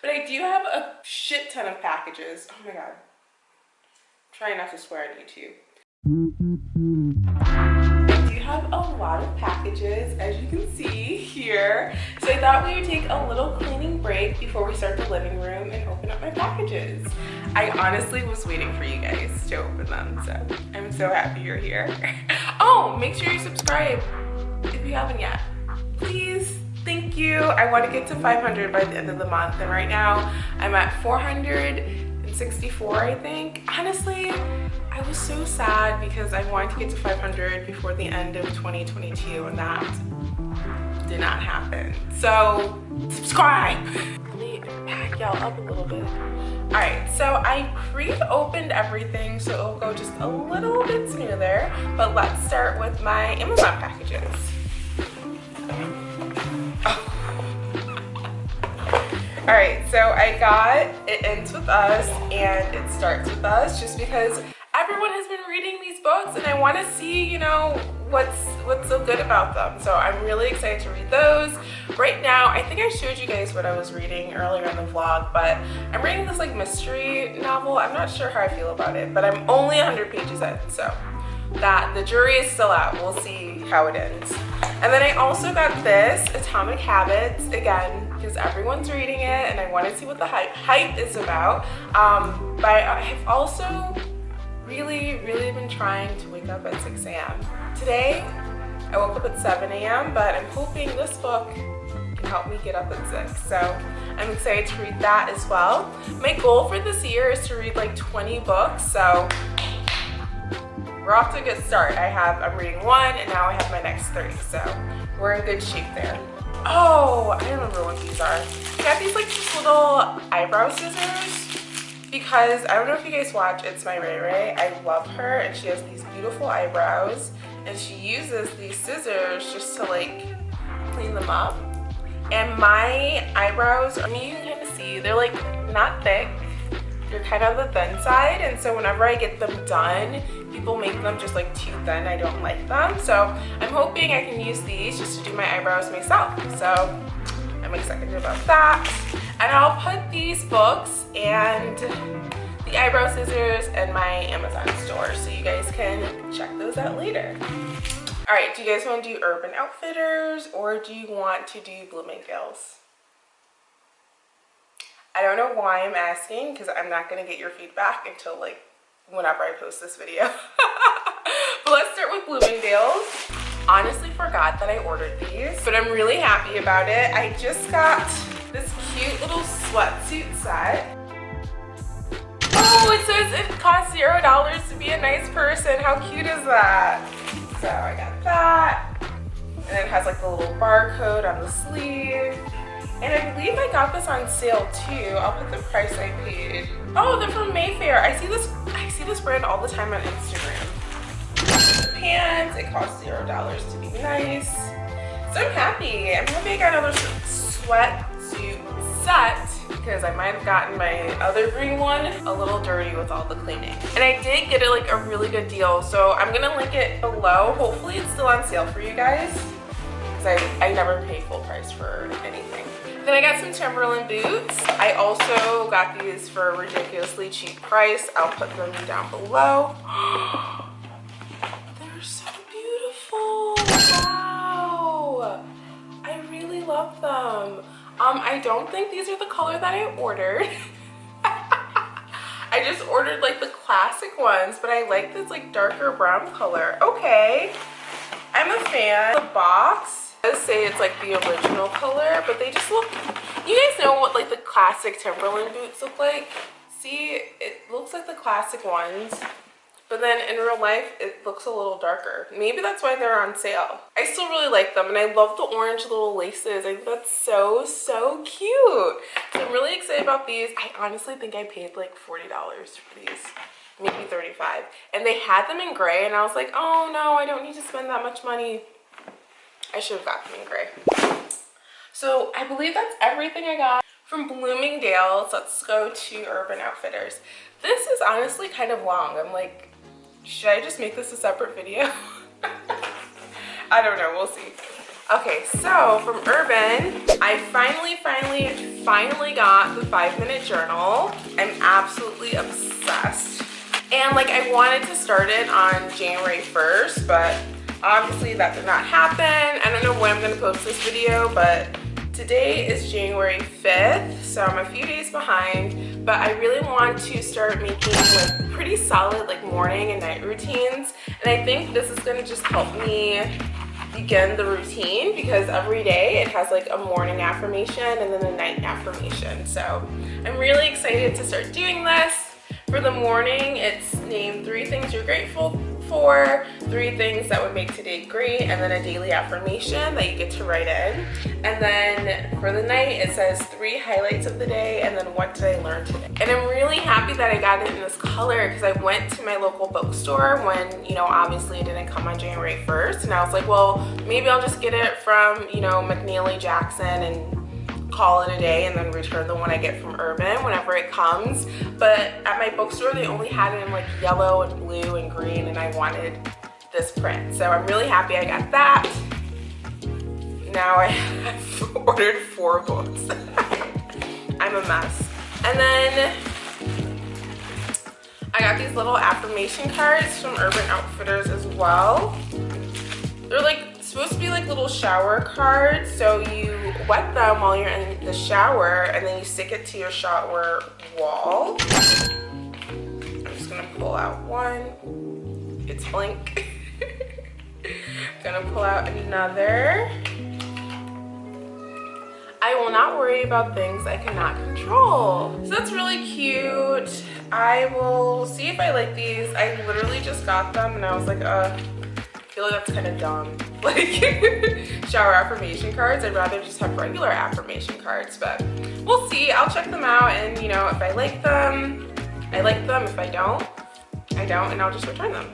But I do have a shit ton of packages. Oh my god. Try not to swear on YouTube. I do have a lot of packages as you can see here. So I thought we would take a little cleaning break before we start the living room and open up my packages. I honestly was waiting for you guys to open them. So I'm so happy you're here. oh, make sure you subscribe if you haven't yet. Please thank you. I want to get to 500 by the end of the month and right now i'm at 464 i think. Honestly i was so sad because i wanted to get to 500 before the end of 2022 and that did not happen. So subscribe! Let me pack y'all up a little bit. All right so i pre-opened everything so it'll go just a little bit smoother but let's start with my amazon packages all right so i got it ends with us and it starts with us just because everyone has been reading these books and i want to see you know what's what's so good about them. So i'm really excited to read those. Right now i think i showed you guys what i was reading earlier in the vlog but i'm reading this like mystery novel. I'm not sure how i feel about it but i'm only 100 pages in so that the jury is still out. We'll see how it ends. And then i also got this atomic habits again because everyone's reading it and I want to see what the hype, is about. Um, but I have also really, really been trying to wake up at 6 a.m. Today, I woke up at 7 a.m., but I'm hoping this book can help me get up at 6. So I'm excited to read that as well. My goal for this year is to read like 20 books, so we're off to a good start. I have, I'm reading one and now I have my next three, so we're in good shape there. Oh, I don't remember what these are. I got these like little eyebrow scissors because I don't know if you guys watch It's My Ray Ray. I love her and she has these beautiful eyebrows and she uses these scissors just to like clean them up. And my eyebrows, I mean you can kind of see, they're like not thick. They're kind of the thin side and so whenever I get them done, people make them just like too thin. I don't like them. So i'm hoping i can use these just to do my eyebrows myself. So i'm excited about that. And i'll put these books and the eyebrow scissors in my amazon store so you guys can check those out later. All right do you guys want to do urban outfitters or do you want to do bloomingdale's I don't know why I'm asking because I'm not going to get your feedback until like whenever I post this video. but let's start with Bloomingdale's. Honestly forgot that I ordered these, but I'm really happy about it. I just got this cute little sweatsuit set. Oh, it says it costs zero dollars to be a nice person. How cute is that? So I got that. And it has like the little barcode on the sleeve. And I believe I got this on sale too. I'll put the price I paid. Oh, they're from Mayfair. I see this I see this brand all the time on Instagram. Pants, it costs zero dollars to be nice. So I'm happy. I'm happy I got another sweatsuit set because I might have gotten my other green one a little dirty with all the cleaning. And I did get it like a really good deal. So I'm gonna link it below. Hopefully it's still on sale for you guys because I, I never pay full price for anything. Then I got some Timberland boots. I also got these for a ridiculously cheap price. I'll put them down below. They're so beautiful. Wow. I really love them. Um, I don't think these are the color that I ordered. I just ordered like the classic ones, but I like this like darker brown color. Okay. I'm a fan. The box does say it's like the original color, but they just look, you guys know what like the classic Timberland boots look like? See, it looks like the classic ones, but then in real life, it looks a little darker. Maybe that's why they're on sale. I still really like them, and I love the orange little laces. I think that's so, so cute. So I'm really excited about these. I honestly think I paid like $40 for these maybe 35 and they had them in gray and i was like oh no i don't need to spend that much money I should have got them in gray. So I believe that's everything I got from Bloomingdale's. Let's go to Urban Outfitters. This is honestly kind of long. I'm like, should I just make this a separate video? I don't know, we'll see. Okay, so from Urban, I finally, finally, finally got the five minute journal. I'm absolutely obsessed. And like I wanted to start it on January 1st, but obviously that did not happen. I don't know when I'm gonna post this video, but today is January 5th, so I'm a few days behind, but I really want to start making like pretty solid like morning and night routines. And I think this is gonna just help me begin the routine because every day it has like a morning affirmation and then a night affirmation. So I'm really excited to start doing this. For the morning, it's named three things you're grateful for, three things that would make today great, and then a daily affirmation that you get to write in. And then for the night, it says three highlights of the day, and then what did I learn today. And I'm really happy that I got it in this color because I went to my local bookstore when, you know, obviously it didn't come on January 1st. And I was like, well, maybe I'll just get it from, you know, McNally Jackson and call it a day and then return the one I get from Urban whenever it comes. But at my bookstore, they only had it in like yellow and blue and green and I wanted this print. So I'm really happy I got that. Now I have ordered four books. I'm a mess. And then I got these little affirmation cards from Urban Outfitters as well. They're like supposed to be like little shower cards. So you wet them while you're in the shower and then you stick it to your shower wall. I'm just gonna pull out one. It's blank. gonna pull out another. I will not worry about things I cannot control. So that's really cute. I will see if I like these. I literally just got them and I was like, uh, feel like that's kind of dumb. Like shower affirmation cards. I'd rather just have regular affirmation cards, but we'll see. I'll check them out and you know, if I like them, I like them. If I don't, I don't and I'll just return them.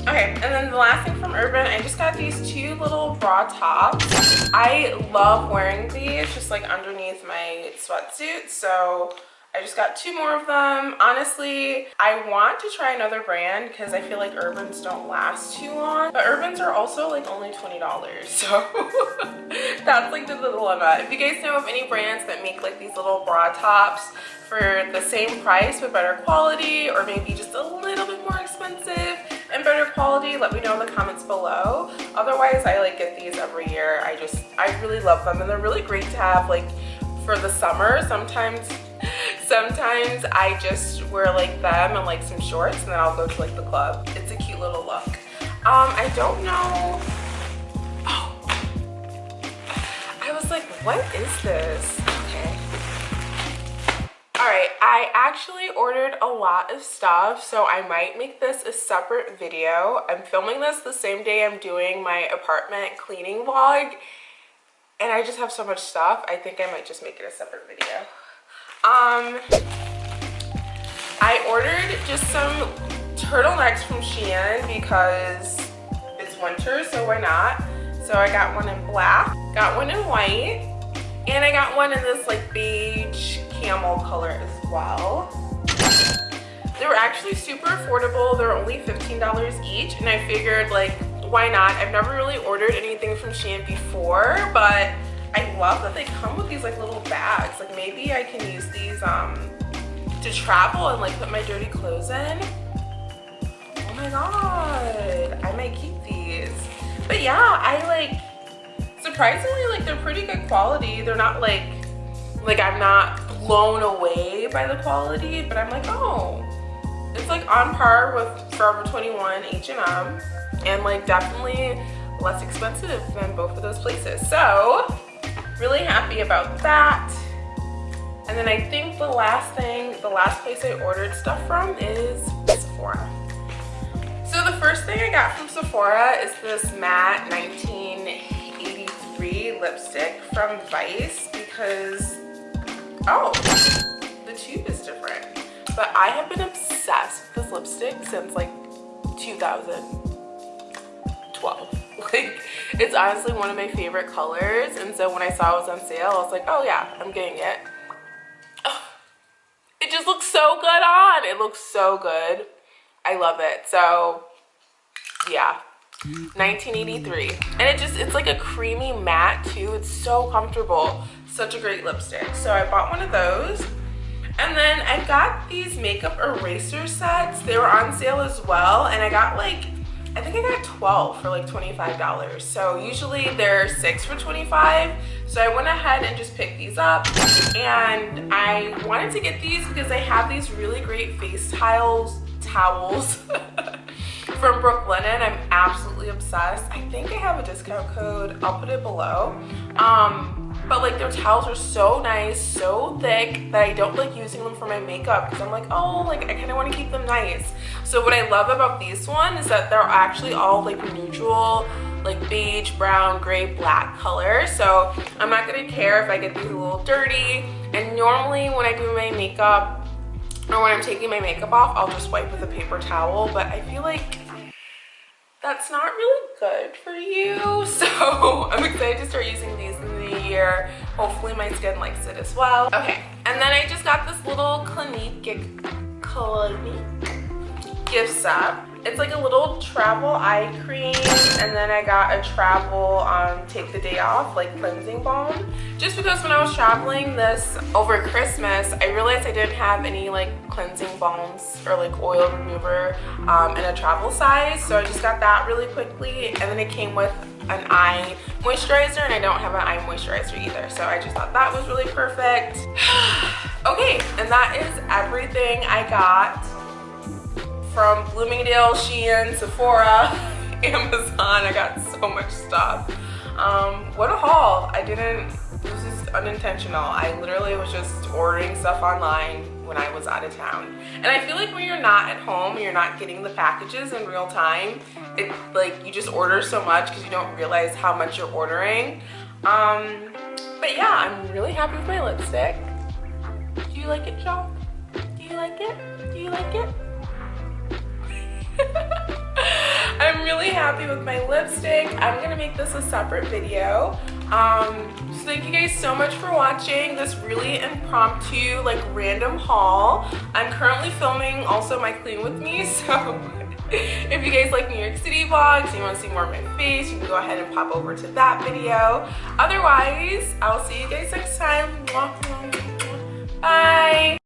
Okay, and then the last thing from Urban, I just got these two little bra tops. I love wearing these just like underneath my sweatsuit, so I just got two more of them. Honestly, I want to try another brand because I feel like Urbans don't last too long. But Urbans are also like only $20. So that's like the dilemma. If you guys know of any brands that make like these little bra tops for the same price but better quality or maybe just a little bit more expensive and better quality let me know in the comments below otherwise i like get these every year i just i really love them and they're really great to have like for the summer sometimes sometimes I just wear like them and like some shorts and then I'll go to like the club. It's a cute little look. Um, I don't know. Oh, I was like, what is this? Okay. All right, I actually ordered a lot of stuff, so I might make this a separate video. I'm filming this the same day I'm doing my apartment cleaning vlog, and I just have so much stuff. I think I might just make it a separate video. Um, I ordered just some turtlenecks from Shein because it's winter, so why not? So I got one in black, got one in white, and I got one in this like beige camel color as well. They were actually super affordable. They're only $15 each, and I figured like, why not? I've never really ordered anything from Shein before, but I love that they come with these like little bags. Like maybe I can use these um, to travel and like put my dirty clothes in. Oh my god, I might keep these. But yeah, I like, surprisingly like they're pretty good quality. They're not like, like I'm not blown away by the quality, but I'm like, oh, it's like on par with Forever 21 H&M and like definitely less expensive than both of those places. So really happy about that. And then I think the last thing, the last place I ordered stuff from is Sephora. So the first thing I got from Sephora is this matte 1983 lipstick from Vice because, oh, the tube is different. But I have been obsessed with this lipstick since like 2012. Like, it's honestly one of my favorite colors. And so when I saw it was on sale, I was like, oh yeah, I'm getting it. Oh, it just looks so good on. It looks so good. I love it. So yeah, 1983 and it just it's like a creamy matte too it's so comfortable such a great lipstick so i bought one of those and then i got these makeup eraser sets they were on sale as well and i got like I think I got 12 for like $25. So usually they're six for 25. So I went ahead and just picked these up and I wanted to get these because they have these really great face tiles, towels from Brooklinen. I'm absolutely obsessed. I think I have a discount code. I'll put it below. Um, but like their towels are so nice so thick that i don't like using them for my makeup because i'm like oh like i kind of want to keep them nice. So what i love about these one is that they're actually all like neutral like beige brown gray black color. So i'm not gonna care if i get these a little dirty. And normally when i do my makeup or when i'm taking my makeup off i'll just wipe with a paper towel but i feel like that's not really good for you. So i'm excited to start using these Hopefully my skin likes it as well. Okay, and then I just got this little Clinique, Clinique gift set. It's like a little travel eye cream and then I got a travel um, take the day off like cleansing balm. Just because when I was traveling this over Christmas, I realized I didn't have any like cleansing balms or like oil remover um, in a travel size. So I just got that really quickly and then it came with an eye moisturizer and I don't have an eye moisturizer either. So I just thought that was really perfect. okay, and that is everything I got from Bloomingdale, Shein, Sephora, Amazon. I got so much stuff. Um, what a haul. I didn't, it was just unintentional. I literally was just ordering stuff online when I was out of town. And I feel like when you're not at home, you're not getting the packages in real time, it like you just order so much because you don't realize how much you're ordering. Um, but yeah, I'm really happy with my lipstick. Do you like it, John? Do you like it? Do you like it? Happy with my lipstick. I'm gonna make this a separate video. Um, so thank you guys so much for watching this really impromptu, like random haul. I'm currently filming also my clean with me, so if you guys like New York City vlogs you want to see more of my face, you can go ahead and pop over to that video. Otherwise, I'll see you guys next time. Bye!